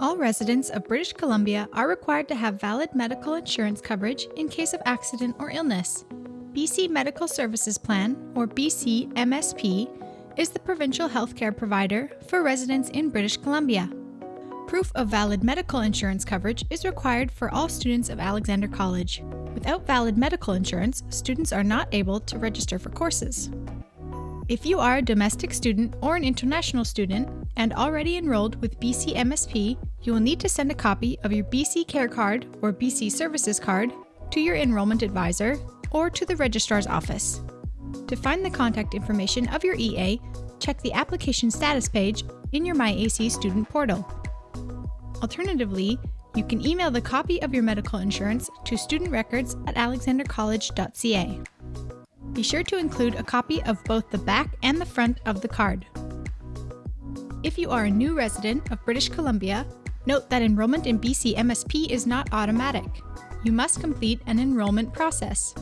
All residents of British Columbia are required to have valid medical insurance coverage in case of accident or illness. BC Medical Services Plan, or BC MSP, is the provincial healthcare provider for residents in British Columbia. Proof of valid medical insurance coverage is required for all students of Alexander College. Without valid medical insurance, students are not able to register for courses. If you are a domestic student or an international student and already enrolled with BC MSP, you will need to send a copy of your BC Care Card or BC Services Card to your enrollment advisor or to the registrar's office. To find the contact information of your EA, check the application status page in your MyAC student portal. Alternatively, you can email the copy of your medical insurance to studentrecords at alexandercollege.ca. Be sure to include a copy of both the back and the front of the card. If you are a new resident of British Columbia, note that enrollment in BC MSP is not automatic. You must complete an enrollment process.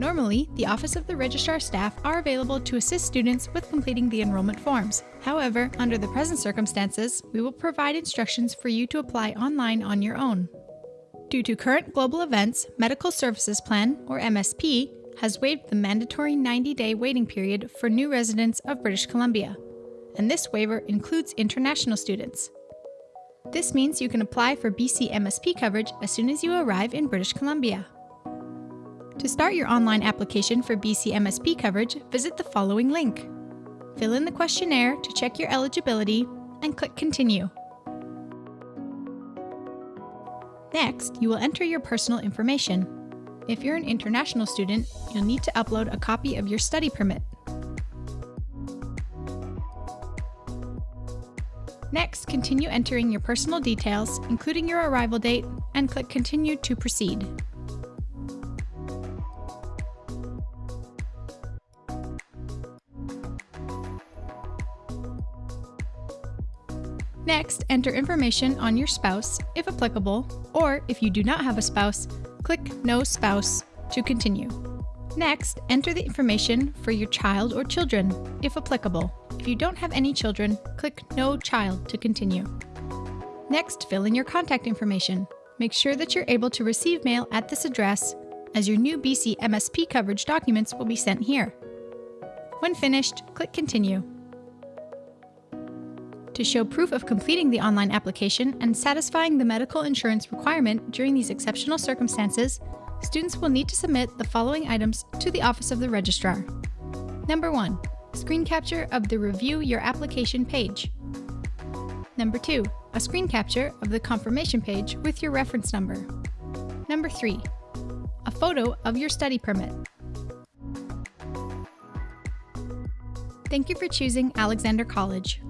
Normally, the Office of the Registrar staff are available to assist students with completing the enrollment forms. However, under the present circumstances, we will provide instructions for you to apply online on your own. Due to current global events, Medical Services Plan, or MSP, has waived the mandatory 90 day waiting period for new residents of British Columbia, and this waiver includes international students. This means you can apply for BC MSP coverage as soon as you arrive in British Columbia. To start your online application for BC MSP coverage, visit the following link. Fill in the questionnaire to check your eligibility and click Continue. Next, you will enter your personal information, if you're an international student, you'll need to upload a copy of your study permit. Next, continue entering your personal details, including your arrival date, and click Continue to proceed. Next, enter information on your spouse, if applicable, or if you do not have a spouse, Click No Spouse to continue. Next, enter the information for your child or children, if applicable. If you don't have any children, click No Child to continue. Next, fill in your contact information. Make sure that you're able to receive mail at this address, as your new BC MSP coverage documents will be sent here. When finished, click Continue. To show proof of completing the online application and satisfying the medical insurance requirement during these exceptional circumstances, students will need to submit the following items to the Office of the Registrar. Number 1. Screen capture of the Review Your Application page. Number 2. A screen capture of the confirmation page with your reference number. Number 3. A photo of your study permit. Thank you for choosing Alexander College.